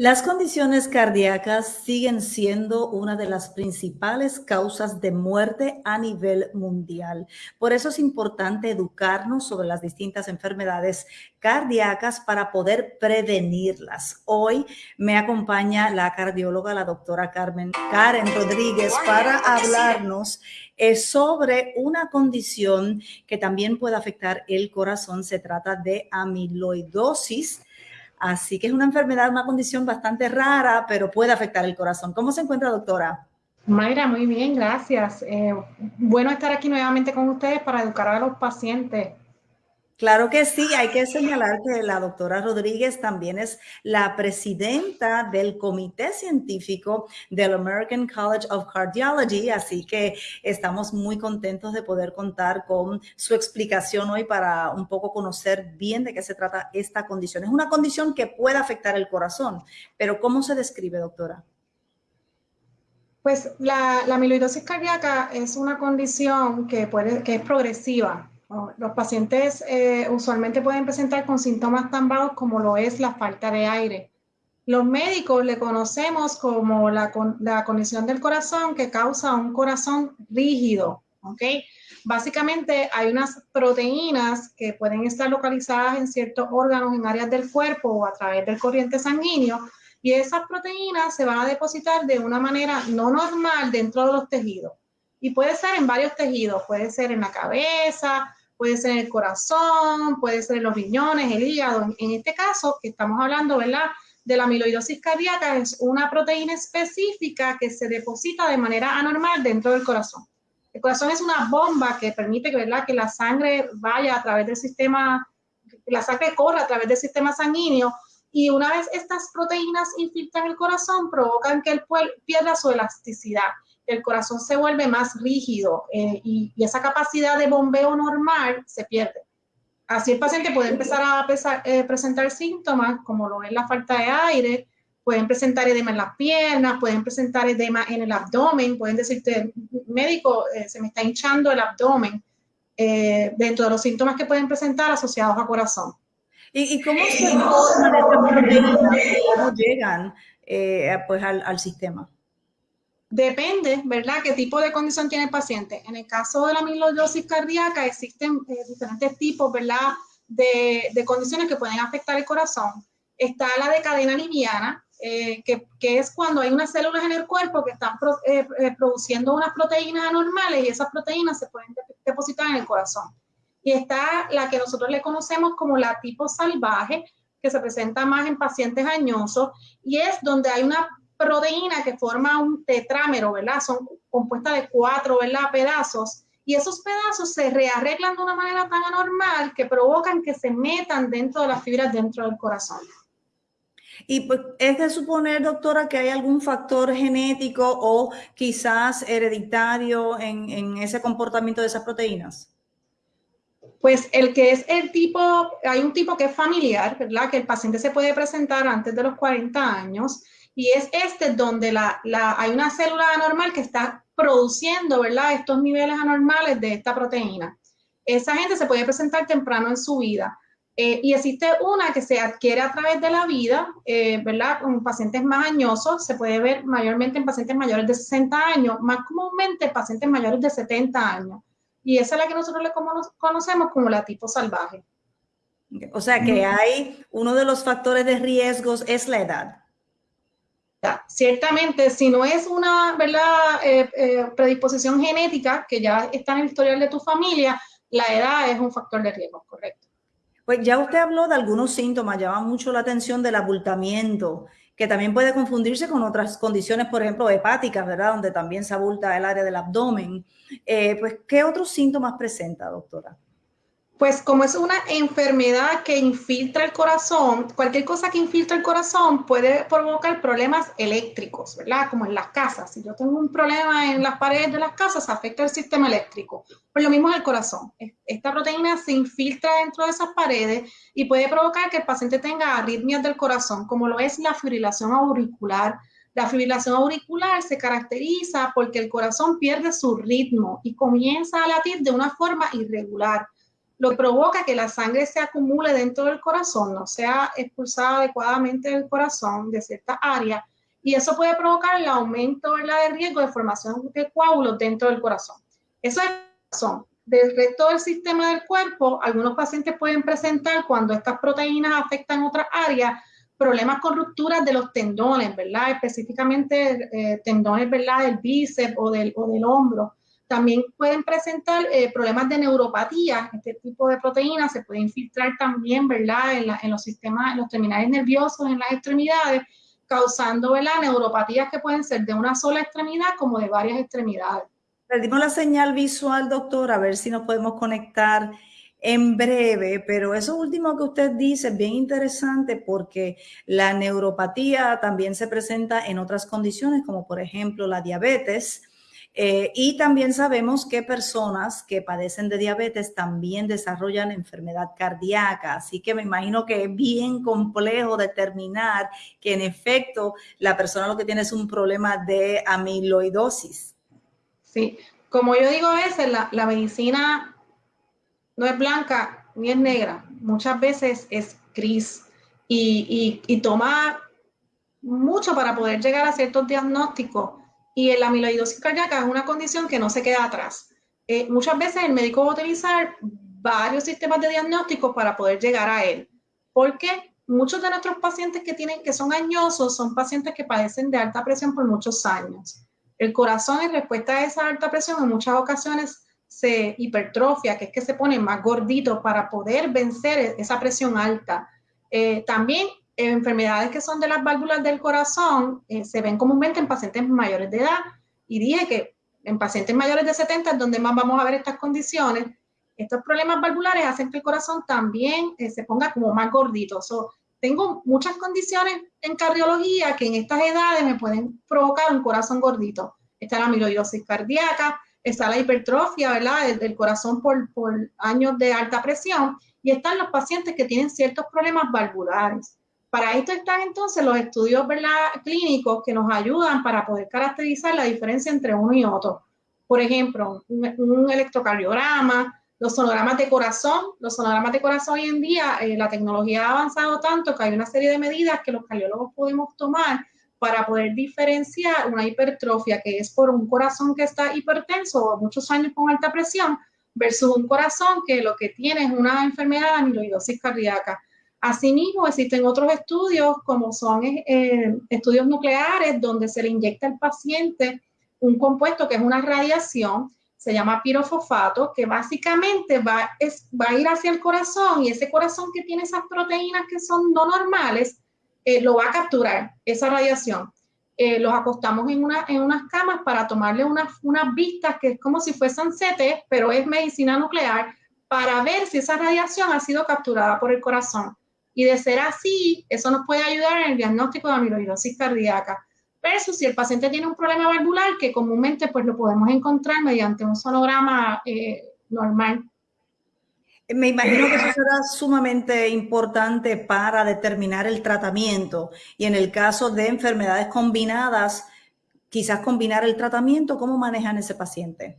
Las condiciones cardíacas siguen siendo una de las principales causas de muerte a nivel mundial. Por eso es importante educarnos sobre las distintas enfermedades cardíacas para poder prevenirlas. Hoy me acompaña la cardióloga, la doctora Carmen Karen Rodríguez, para hablarnos eh, sobre una condición que también puede afectar el corazón. Se trata de amiloidosis Así que es una enfermedad, una condición bastante rara, pero puede afectar el corazón. ¿Cómo se encuentra, doctora? Mayra, muy bien, gracias. Eh, bueno estar aquí nuevamente con ustedes para educar a los pacientes Claro que sí, hay que señalar que la doctora Rodríguez también es la presidenta del comité científico del American College of Cardiology, así que estamos muy contentos de poder contar con su explicación hoy para un poco conocer bien de qué se trata esta condición. Es una condición que puede afectar el corazón, pero ¿cómo se describe, doctora? Pues la, la amiloidosis cardíaca es una condición que, puede, que es progresiva los pacientes eh, usualmente pueden presentar con síntomas tan vagos como lo es la falta de aire. Los médicos le conocemos como la, la condición del corazón que causa un corazón rígido, ¿ok? Básicamente hay unas proteínas que pueden estar localizadas en ciertos órganos, en áreas del cuerpo o a través del corriente sanguíneo, y esas proteínas se van a depositar de una manera no normal dentro de los tejidos. Y puede ser en varios tejidos, puede ser en la cabeza, puede ser el corazón, puede ser los riñones, el hígado. En este caso, que estamos hablando, ¿verdad? De la amiloidosis cardíaca, es una proteína específica que se deposita de manera anormal dentro del corazón. El corazón es una bomba que permite ¿verdad? que la sangre vaya a través del sistema, la sangre corra a través del sistema sanguíneo y una vez estas proteínas infiltran el corazón, provocan que el pierda su elasticidad el corazón se vuelve más rígido eh, y, esa capacidad de bombeo normal se pierde. Así el paciente puede empezar a eh, presentar síntomas como lo es la falta de aire, pueden presentar edema en las piernas, pueden presentar edema en el abdomen, pueden decirte, médico, eh, se me está hinchando el abdomen, dentro de los síntomas que pueden presentar asociados a corazón. ¿Y, cómo se forman estas proteínas? ¿Cómo llegan pues, al sistema? Depende, ¿verdad?, qué tipo de condición tiene el paciente. En el caso de la amiloidosis cardíaca existen eh, diferentes tipos, ¿verdad?, de, condiciones que pueden afectar el corazón. Está la de cadena liviana, eh, que, es cuando hay unas células en el cuerpo que están eh, produciendo unas proteínas anormales y esas proteínas se pueden depositar en el corazón. Y está la que nosotros le conocemos como la tipo salvaje, que se presenta más en pacientes añosos y es donde hay una proteína que forma un tetrámero, ¿verdad? Son compuestas de cuatro, ¿verdad? Pedazos. Y esos pedazos se rearreglan de una manera tan anormal que provocan que se metan dentro de las fibras dentro del corazón. Y pues, es de suponer, doctora, que hay algún factor genético o quizás hereditario en, en ese comportamiento de esas proteínas. Pues el que es el tipo, hay un tipo que es familiar, ¿verdad? Que el paciente se puede presentar antes de los 40 años y es este donde la, hay una célula anormal que está produciendo, ¿verdad? Estos niveles anormales de esta proteína. Esa gente se puede presentar temprano en su vida. Eh, y existe una que se adquiere a través de la vida, eh, ¿verdad? Con pacientes más añosos, se puede ver mayormente en pacientes mayores de 60 años, más comúnmente en pacientes mayores de 70 años. Y esa es la que nosotros le conocemos como la tipo salvaje. O sea que hay uno de los factores de riesgos es la edad. Ciertamente, si no es una ¿verdad? Eh, eh, predisposición genética que ya está en el historial de tu familia, la edad es un factor de riesgo, correcto. Pues ya usted habló de algunos síntomas, llama mucho la atención del abultamiento, que también puede confundirse con otras condiciones, por ejemplo, hepáticas, ¿verdad? Donde también se abulta el área del abdomen. Eh, pues, ¿qué otros síntomas presenta, doctora? Pues como es una enfermedad que infiltra el corazón, cualquier cosa que infiltra el corazón puede provocar problemas eléctricos, ¿verdad? Como en las casas. Si yo tengo un problema en las paredes de las casas, afecta el sistema eléctrico. Pues lo mismo es el corazón. Esta proteína se infiltra dentro de esas paredes y puede provocar que el paciente tenga arritmias del corazón, como lo es la fibrilación auricular. La fibrilación auricular se caracteriza porque el corazón pierde su ritmo y comienza a latir de una forma irregular lo provoca que la sangre se acumule dentro del corazón, no sea expulsada adecuadamente del corazón de cierta área, y eso puede provocar el aumento ¿verdad? de riesgo de formación de coágulos dentro del corazón. Eso es razón. Del resto del sistema del cuerpo, algunos pacientes pueden presentar cuando estas proteínas afectan otras áreas, problemas con rupturas de los tendones, ¿verdad? Específicamente eh, tendones, ¿verdad? Del bíceps o del, o del hombro. También pueden presentar eh, problemas de neuropatía. Este tipo de proteínas se puede infiltrar también, ¿verdad? En, los sistemas, en los terminales nerviosos, en las extremidades, causando, ¿verdad? Neuropatías que pueden ser de una sola extremidad como de varias extremidades. Perdimos la señal visual, doctor, a ver si nos podemos conectar en breve, pero eso último que usted dice es bien interesante porque la neuropatía también se presenta en otras condiciones, como por ejemplo la diabetes, eh, y también sabemos que personas que padecen de diabetes también desarrollan enfermedad cardíaca, así que me imagino que es bien complejo determinar que en efecto la persona lo que tiene es un problema de amiloidosis. Sí, como yo digo a veces, la, la medicina no es blanca ni es negra, muchas veces es gris. Y, y, y toma mucho para poder llegar a ciertos diagnósticos y la amiloidosis cardíaca es una condición que no se queda atrás. Eh, muchas veces el médico va a utilizar varios sistemas de diagnóstico para poder llegar a él. Porque muchos de nuestros pacientes que, tienen, que son añosos son pacientes que padecen de alta presión por muchos años. El corazón en respuesta a esa alta presión en muchas ocasiones se hipertrofia, que es que se pone más gordito para poder vencer esa presión alta. Eh, también enfermedades que son de las válvulas del corazón eh, se ven comúnmente en pacientes mayores de edad y dije que en pacientes mayores de 70 es donde más vamos a ver estas condiciones. Estos problemas valvulares hacen que el corazón también eh, se ponga como más gordito. tengo muchas condiciones en cardiología que en estas edades me pueden provocar un corazón gordito. Está la amiloidosis cardíaca, está la hipertrofia, ¿verdad? Del, corazón por, por años de alta presión y están los pacientes que tienen ciertos problemas valvulares. Para esto están entonces los estudios clínicos que nos ayudan para poder caracterizar la diferencia entre uno y otro. Por ejemplo, un, electrocardiograma, los sonogramas de corazón. Los sonogramas de corazón hoy en día, eh, la tecnología ha avanzado tanto que hay una serie de medidas que los cardiólogos podemos tomar para poder diferenciar una hipertrofia que es por un corazón que está hipertenso o muchos años con alta presión versus un corazón que lo que tiene es una enfermedad de amiloidosis cardíaca. Asimismo, existen otros estudios, como son eh, estudios nucleares, donde se le inyecta al paciente un compuesto que es una radiación, se llama pirofosfato, que básicamente va, va a ir hacia el corazón y ese corazón que tiene esas proteínas que son no normales, eh, lo va a capturar, esa radiación. Eh, los acostamos en, una, en unas camas para tomarle unas, unas vistas que es como si fuesen CT, pero es medicina nuclear, para ver si esa radiación ha sido capturada por el corazón. Y de ser así, eso nos puede ayudar en el diagnóstico de amiloidosis cardíaca. Versus si el paciente tiene un problema valvular, que comúnmente pues lo podemos encontrar mediante un sonograma eh, normal. Me imagino que eso será sumamente importante para determinar el tratamiento y en el caso de enfermedades combinadas, quizás combinar el tratamiento, ¿cómo manejan ese paciente?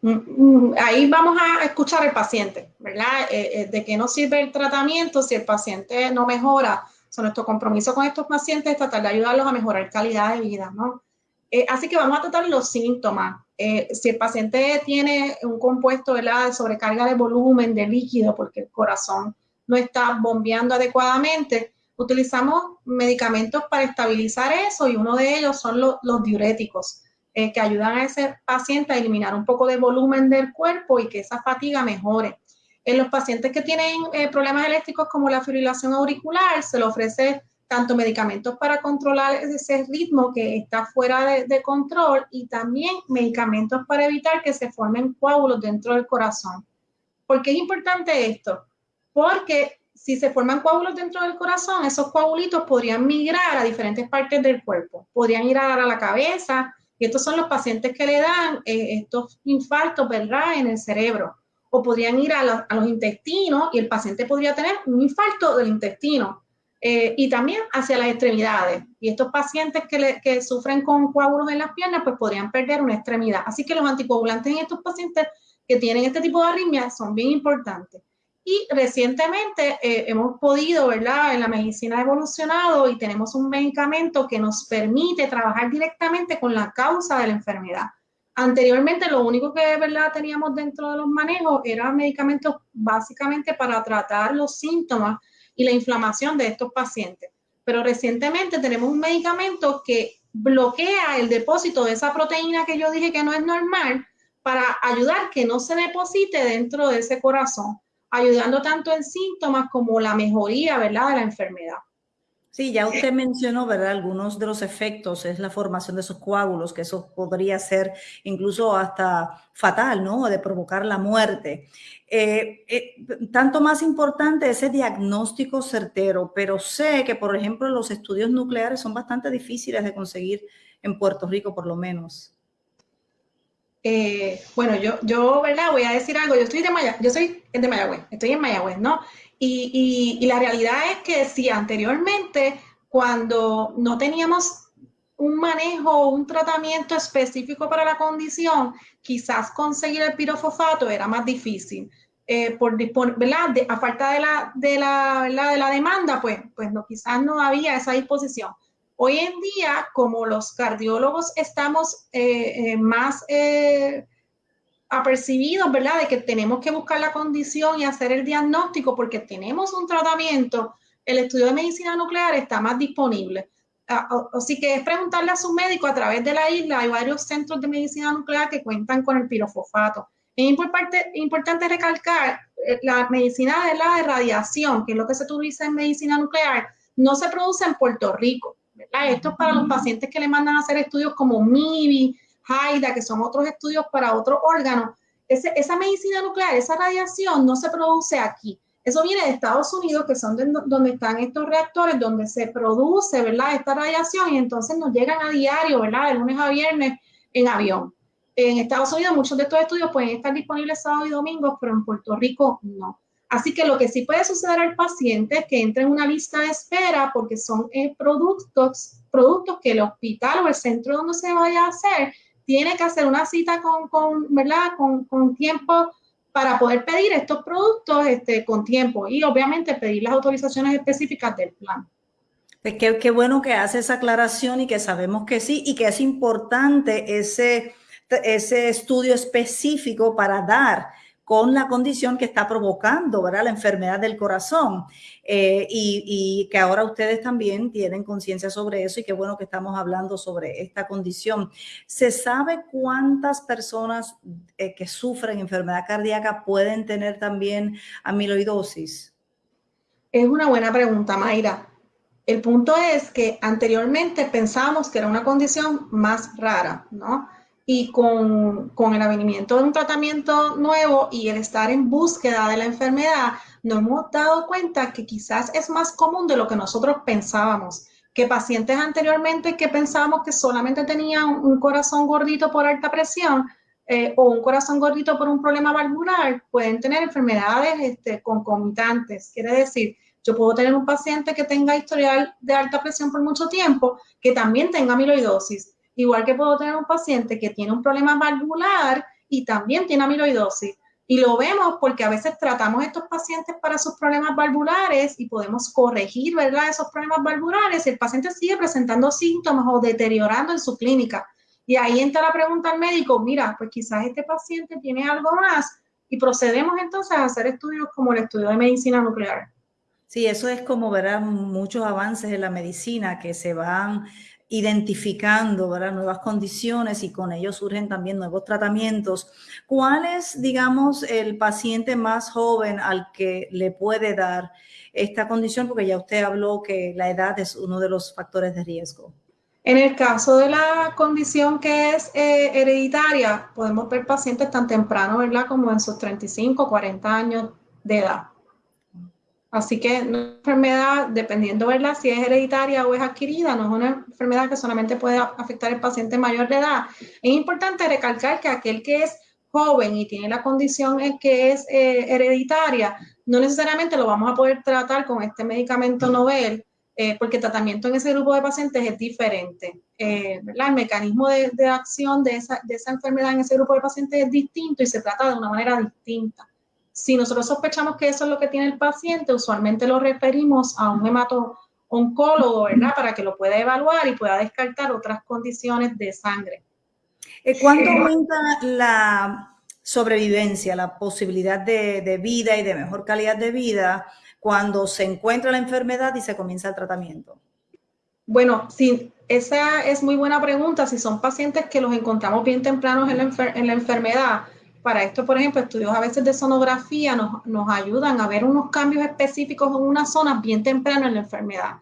Mm, mm, ahí vamos a escuchar al paciente, ¿verdad? Eh, eh, de qué nos sirve el tratamiento si el paciente no mejora. So, nuestro compromiso con estos pacientes es tratar de ayudarlos a mejorar calidad de vida, ¿no? Eh, así que vamos a tratar los síntomas. si el paciente tiene un compuesto ¿verdad? de sobrecarga de volumen, de líquido, porque el corazón no está bombeando adecuadamente, utilizamos medicamentos para estabilizar eso y uno de ellos son los diuréticos. Eh, que ayudan a ese paciente a eliminar un poco de volumen del cuerpo y que esa fatiga mejore. En los pacientes que tienen eh, problemas eléctricos como la fibrilación auricular, se le ofrece tanto medicamentos para controlar ese ritmo que está fuera de, control y también medicamentos para evitar que se formen coágulos dentro del corazón. ¿Por qué es importante esto? Porque si se forman coágulos dentro del corazón, esos coagulitos podrían migrar a diferentes partes del cuerpo. Podrían ir a dar a la cabeza, y estos son los pacientes que le dan eh, estos infartos, ¿verdad?, en el cerebro. O podrían ir a, los intestinos y el paciente podría tener un infarto del intestino. Eh, y también hacia las extremidades. Y estos pacientes que, sufren con coágulos en las piernas, pues podrían perder una extremidad. Así que los anticoagulantes en estos pacientes que tienen este tipo de arritmias son bien importantes. Y recientemente eh, hemos podido, ¿verdad? En la medicina ha evolucionado y tenemos un medicamento que nos permite trabajar directamente con la causa de la enfermedad. Anteriormente lo único que verdad teníamos dentro de los manejos eran medicamentos básicamente para tratar los síntomas y la inflamación de estos pacientes. Pero recientemente tenemos un medicamento que bloquea el depósito de esa proteína que yo dije que no es normal para ayudar que no se deposite dentro de ese corazón ayudando tanto en síntomas como la mejoría, ¿verdad?, de la enfermedad. Sí, ya usted mencionó, ¿verdad? Algunos de los efectos es la formación de esos coágulos, que eso podría ser incluso hasta fatal, ¿no? De provocar la muerte. Eh, eh, tanto más importante ese diagnóstico certero, pero sé que, por ejemplo, los estudios nucleares son bastante difíciles de conseguir en Puerto Rico, por lo menos. Eh, bueno, yo, yo, ¿verdad? Voy a decir algo. Yo estoy de Mayagüez, yo soy de Mayagüez, estoy en Mayagüez, ¿no? Y, y, la realidad es que si anteriormente, cuando no teníamos un manejo, un tratamiento específico para la condición, quizás conseguir el pirofosfato era más difícil. Eh, por ¿verdad? a falta de la, de la, de la demanda, pues, pues no, quizás no había esa disposición. Hoy en día, como los cardiólogos estamos eh, eh, más eh, apercibidos, ¿verdad? De que tenemos que buscar la condición y hacer el diagnóstico porque tenemos un tratamiento, el estudio de medicina nuclear está más disponible. Así que es preguntarle a su médico a través de la isla. Hay varios centros de medicina nuclear que cuentan con el pirofosfato. Es importante, importante recalcar la medicina de la radiación, que es lo que se utiliza en medicina nuclear, no se produce en Puerto Rico. Esto es para los pacientes que le mandan a hacer estudios como MIBI, HAIDA, que son otros estudios para otros órganos. esa medicina nuclear, esa radiación no se produce aquí. Eso viene de Estados Unidos, que son donde están estos reactores, donde se produce, ¿verdad? Esta radiación y entonces nos llegan a diario, ¿verdad? De lunes a viernes en avión. En Estados Unidos muchos de estos estudios pueden estar disponibles sábado y domingo, pero en Puerto Rico no. Así que lo que sí puede suceder al paciente es que entre en una lista de espera porque son eh, productos, productos que el hospital o el centro donde se vaya a hacer tiene que hacer una cita con, con ¿verdad? Con, con, tiempo para poder pedir estos productos este, con tiempo y obviamente pedir las autorizaciones específicas del plan. Qué, qué bueno que hace esa aclaración y que sabemos que sí y que es importante ese, ese estudio específico para dar con la condición que está provocando, ¿verdad? La enfermedad del corazón. Eh, y, que ahora ustedes también tienen conciencia sobre eso y qué bueno que estamos hablando sobre esta condición. ¿Se sabe cuántas personas eh, que sufren enfermedad cardíaca pueden tener también amiloidosis? Es una buena pregunta, Mayra. El punto es que anteriormente pensábamos que era una condición más rara, ¿no? Y con, con, el avenimiento de un tratamiento nuevo y el estar en búsqueda de la enfermedad, nos hemos dado cuenta que quizás es más común de lo que nosotros pensábamos, que pacientes anteriormente que pensábamos que solamente tenían un corazón gordito por alta presión eh, o un corazón gordito por un problema valvular, pueden tener enfermedades este, concomitantes. Quiere decir, yo puedo tener un paciente que tenga historial de alta presión por mucho tiempo, que también tenga amiloidosis Igual que puedo tener un paciente que tiene un problema valvular y también tiene amiloidosis. Y lo vemos porque a veces tratamos estos pacientes para sus problemas valvulares y podemos corregir, ¿verdad?, esos problemas valvulares y el paciente sigue presentando síntomas o deteriorando en su clínica. Y ahí entra la pregunta al médico, mira, pues quizás este paciente tiene algo más y procedemos entonces a hacer estudios como el estudio de medicina nuclear. Sí, eso es como, ¿verdad? Muchos avances en la medicina que se van identificando ¿verdad? nuevas condiciones y con ello surgen también nuevos tratamientos. ¿Cuál es, digamos, el paciente más joven al que le puede dar esta condición? Porque ya usted habló que la edad es uno de los factores de riesgo. En el caso de la condición que es eh, hereditaria, podemos ver pacientes tan temprano, ¿verdad? Como en sus 35, 40 años de edad. Así que una enfermedad, dependiendo ¿verdad? si es hereditaria o es adquirida, no es una enfermedad que solamente puede afectar al paciente mayor de edad. Es importante recalcar que aquel que es joven y tiene la condición que es eh, hereditaria, no necesariamente lo vamos a poder tratar con este medicamento novel, eh, porque el tratamiento en ese grupo de pacientes es diferente. Eh, el mecanismo de, de acción de esa, de esa enfermedad en ese grupo de pacientes es distinto y se trata de una manera distinta. Si nosotros sospechamos que eso es lo que tiene el paciente, usualmente lo referimos a un hemato-oncólogo, ¿verdad? Para que lo pueda evaluar y pueda descartar otras condiciones de sangre. Eh, ¿Cuánto aumenta la sobrevivencia, la posibilidad de, de vida y de mejor calidad de vida cuando se encuentra la enfermedad y se comienza el tratamiento? Bueno, sí, esa es muy buena pregunta. Si son pacientes que los encontramos bien tempranos en la, enfermedad, para esto, por ejemplo, estudios a veces de sonografía nos, ayudan a ver unos cambios específicos en una zona bien temprano en la enfermedad.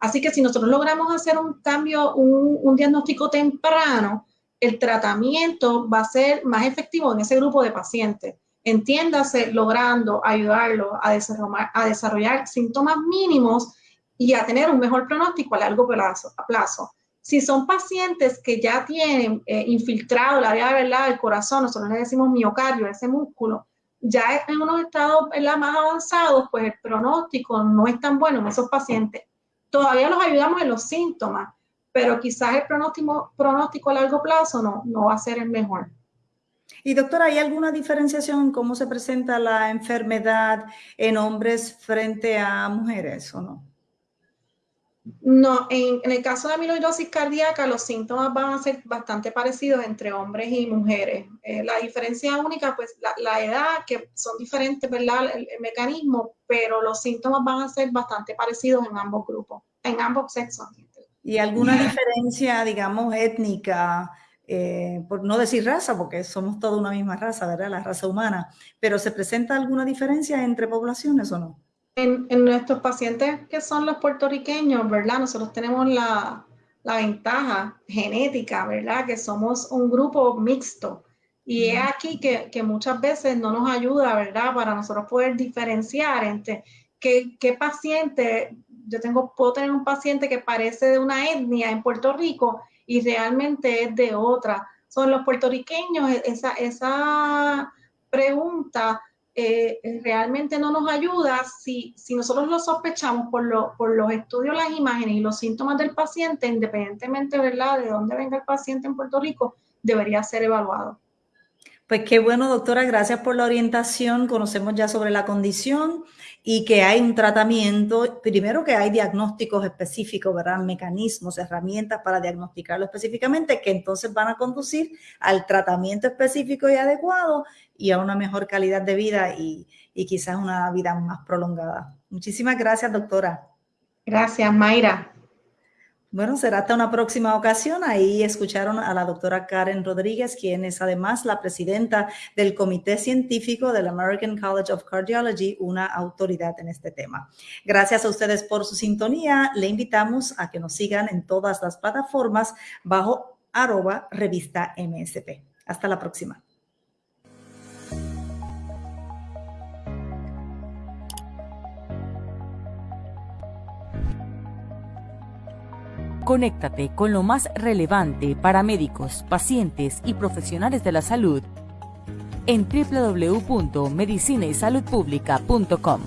Así que si nosotros logramos hacer un cambio, un, diagnóstico temprano, el tratamiento va a ser más efectivo en ese grupo de pacientes. Entiéndase, logrando ayudarlo a desarrollar, síntomas mínimos y a tener un mejor pronóstico a largo plazo. Si son pacientes que ya tienen eh, infiltrado la área ¿verdad? del corazón, nosotros le decimos miocardio, ese músculo, ya en unos estados más avanzados, pues el pronóstico no es tan bueno en esos pacientes. Todavía los ayudamos en los síntomas, pero quizás el pronóstico, pronóstico a largo plazo no, no va a ser el mejor. Y doctora, ¿hay alguna diferenciación en cómo se presenta la enfermedad en hombres frente a mujeres o no? No, en, el caso de amiloidosis cardíaca, los síntomas van a ser bastante parecidos entre hombres y mujeres. Eh, la diferencia única, pues la, edad, que son diferentes, ¿verdad? El, mecanismo, pero los síntomas van a ser bastante parecidos en ambos grupos, en ambos sexos. ¿Y alguna diferencia, digamos, étnica? Eh, por no decir raza, porque somos toda una misma raza, ¿verdad? La raza humana, pero ¿se presenta alguna diferencia entre poblaciones o no? En, nuestros pacientes que son los puertorriqueños, ¿verdad? Nosotros tenemos la, la ventaja genética, ¿verdad? Que somos un grupo mixto. Y es aquí que, que, muchas veces no nos ayuda, ¿verdad? Para nosotros poder diferenciar entre qué, qué, paciente, yo tengo, puedo tener un paciente que parece de una etnia en Puerto Rico y realmente es de otra. Son los puertorriqueños, esa, esa pregunta eh, realmente no nos ayuda si, si nosotros lo sospechamos por, lo, por los estudios, las imágenes y los síntomas del paciente, independientemente ¿verdad? de dónde venga el paciente en Puerto Rico, debería ser evaluado. Pues qué bueno, doctora, gracias por la orientación. Conocemos ya sobre la condición y que hay un tratamiento, primero que hay diagnósticos específicos, ¿verdad? Mecanismos, herramientas para diagnosticarlo específicamente, que entonces van a conducir al tratamiento específico y adecuado y a una mejor calidad de vida y, y quizás una vida más prolongada. Muchísimas gracias, doctora. Gracias, Mayra. Bueno, será hasta una próxima ocasión. Ahí escucharon a la doctora Karen Rodríguez, quien es además la presidenta del Comité Científico del American College of Cardiology, una autoridad en este tema. Gracias a ustedes por su sintonía. Le invitamos a que nos sigan en todas las plataformas bajo arroba revista MSP. Hasta la próxima. Conéctate con lo más relevante para médicos, pacientes y profesionales de la salud en www.medicinaysaludpublica.com.